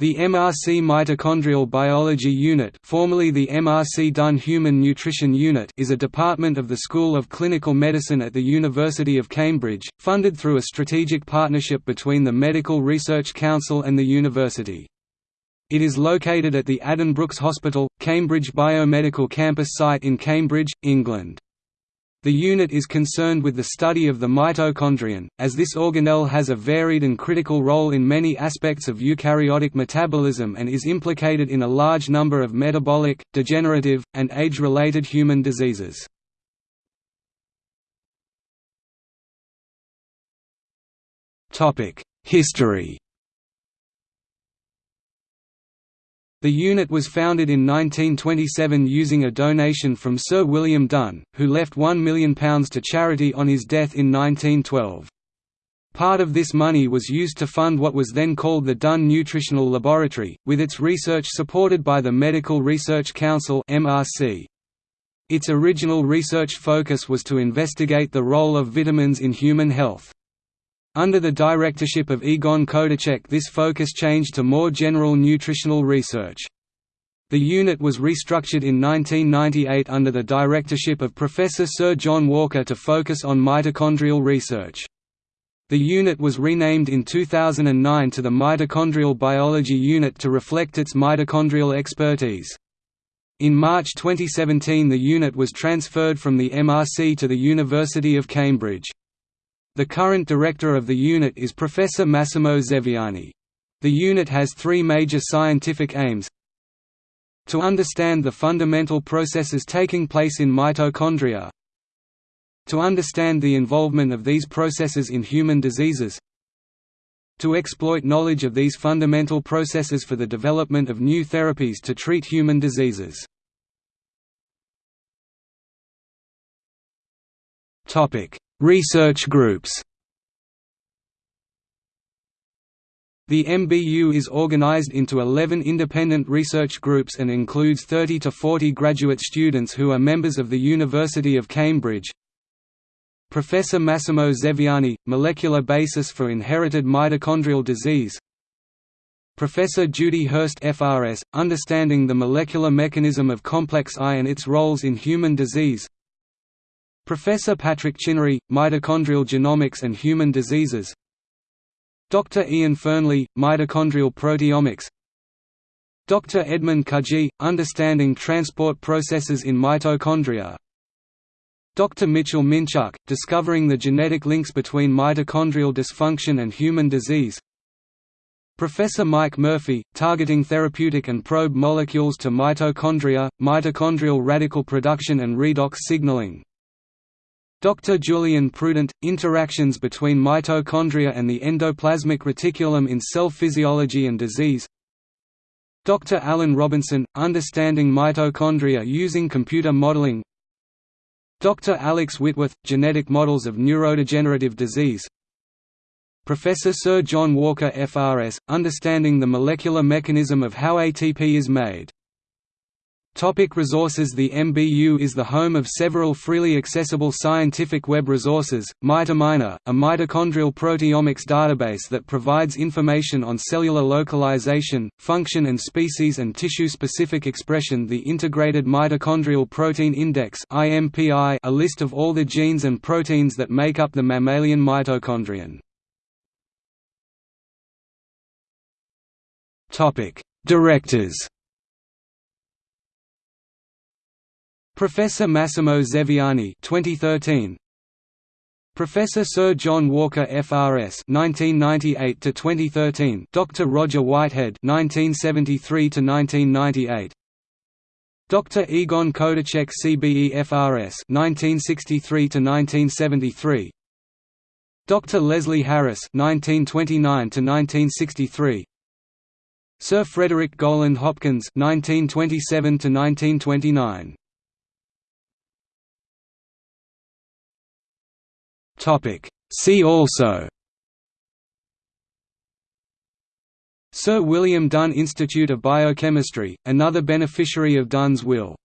The MRC Mitochondrial Biology Unit formerly the MRC Dunn Human Nutrition Unit is a department of the School of Clinical Medicine at the University of Cambridge, funded through a strategic partnership between the Medical Research Council and the university. It is located at the Addenbrooke's Hospital, Cambridge Biomedical Campus site in Cambridge, England. The unit is concerned with the study of the mitochondrion, as this organelle has a varied and critical role in many aspects of eukaryotic metabolism and is implicated in a large number of metabolic, degenerative, and age-related human diseases. History The unit was founded in 1927 using a donation from Sir William Dunn, who left £1 million to charity on his death in 1912. Part of this money was used to fund what was then called the Dunn Nutritional Laboratory, with its research supported by the Medical Research Council Its original research focus was to investigate the role of vitamins in human health. Under the directorship of Egon Kodicek this focus changed to more general nutritional research. The unit was restructured in 1998 under the directorship of Professor Sir John Walker to focus on mitochondrial research. The unit was renamed in 2009 to the Mitochondrial Biology Unit to reflect its mitochondrial expertise. In March 2017 the unit was transferred from the MRC to the University of Cambridge. The current director of the unit is Professor Massimo Zeviani. The unit has three major scientific aims to understand the fundamental processes taking place in mitochondria to understand the involvement of these processes in human diseases to exploit knowledge of these fundamental processes for the development of new therapies to treat human diseases. Research groups The MBU is organized into 11 independent research groups and includes 30 to 40 graduate students who are members of the University of Cambridge. Professor Massimo Zeviani, Molecular Basis for Inherited Mitochondrial Disease. Professor Judy Hirst FRS, Understanding the Molecular Mechanism of Complex I and its Roles in Human Disease Professor Patrick Chinnery, Mitochondrial Genomics and Human Diseases Dr. Ian Fearnley, Mitochondrial Proteomics Dr. Edmund Kunji, Understanding Transport Processes in Mitochondria Dr. Mitchell Minczuk, Discovering the Genetic Links Between Mitochondrial Dysfunction and Human Disease Professor Mike Murphy, Targeting Therapeutic and Probe Molecules to Mitochondria, Mitochondrial Radical Production and Redox Signaling Dr. Julian Prudent, Interactions between mitochondria and the endoplasmic reticulum in cell physiology and disease Dr. Alan Robinson, Understanding mitochondria using computer modeling Dr. Alex Whitworth, Genetic models of neurodegenerative disease Professor Sir John Walker FRS, Understanding the molecular mechanism of how ATP is made Topic resources. The MBU is the home of several freely accessible scientific web resources, Mitominer, a mitochondrial proteomics database that provides information on cellular localization, function and species and tissue-specific expression. The Integrated Mitochondrial Protein Index a list of all the genes and proteins that make up the mammalian mitochondrion. Directors Professor Massimo Zeviani 2013 Professor Sir John Walker FRS 1998 to 2013 Dr Roger Whitehead 1973 to 1998 Dr Egon Kodicek CBE FRS 1963 to 1973 Dr Leslie Harris 1929 to 1963 Sir Frederick Gowland Hopkins 1927 to 1929 See also Sir William Dunn Institute of Biochemistry, another beneficiary of Dunn's will